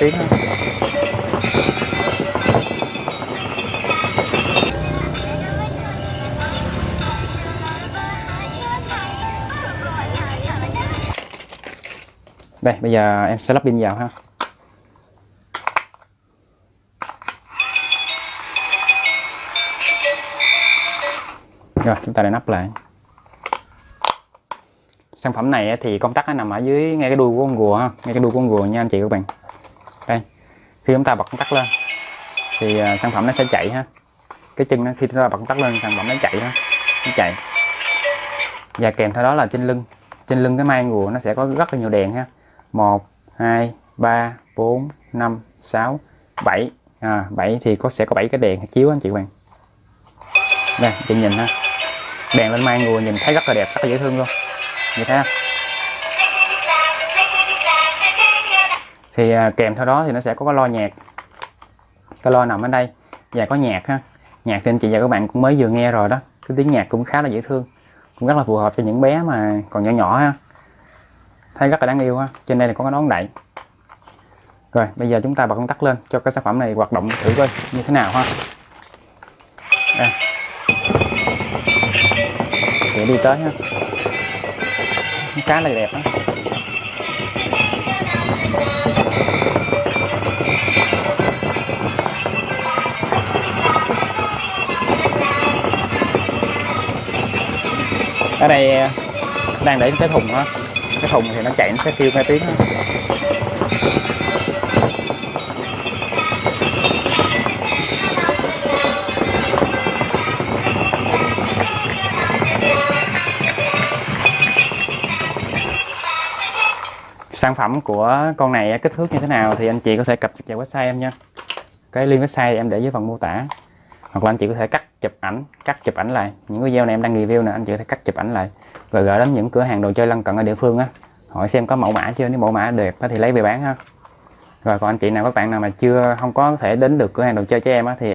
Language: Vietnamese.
tiếng. Ha. đây, bây giờ em sẽ lắp pin vào ha. Rồi, chúng ta để nắp lại. Sản phẩm này thì công tắc nó nằm ở dưới ngay cái đuôi của con rùa ha, ngay cái đuôi của con rùa nha anh chị các bạn khi chúng ta bật công tắc lên thì à, sản phẩm nó sẽ chạy ha. Cái chân nó khi chúng ta bật công tắc lên sản phẩm nó chạy ha nó chạy. Và kèm theo đó là trên lưng. Trên lưng cái mai rùa nó sẽ có rất là nhiều đèn ha. 1 2 3 4 5 6 7 à, 7 thì có sẽ có 7 cái đèn chiếu anh chị bạn đây chị nhìn ha. Đèn lên mai rùa nhìn thấy rất là đẹp rất là dễ thương luôn. Như thế thì à, kèm theo đó thì nó sẽ có cái lo nhạc. Cái lo nằm ở đây. Và có nhạc ha. Nhạc thì anh chị và các bạn cũng mới vừa nghe rồi đó. Cái tiếng nhạc cũng khá là dễ thương. Cũng rất là phù hợp cho những bé mà còn nhỏ nhỏ ha. Thấy rất là đáng yêu ha. Trên đây là có cái nón đậy. Rồi bây giờ chúng ta bật công tắc lên cho cái sản phẩm này hoạt động thử coi như thế nào ha. Đây. sẽ đi tới ha. Khá là đẹp đó ở đây à, đang để cái thùng á, cái thùng thì nó chạy nó sẽ kêu hai tiếng đó. Sản phẩm của con này kích thước như thế nào thì anh chị có thể cập nhật vào website em nha. Cái link website thì em để dưới phần mô tả. Hoặc là anh chị có thể cắt chụp ảnh, cắt chụp ảnh lại. Những video này em đang review nè, anh chị có thể cắt chụp ảnh lại. Rồi gửi đến những cửa hàng đồ chơi lân cận ở địa phương á. Hỏi xem có mẫu mã chưa, nếu mẫu mã đẹp thì lấy về bán ha. Rồi còn anh chị nào, các bạn nào mà chưa, không có thể đến được cửa hàng đồ chơi cho em á thì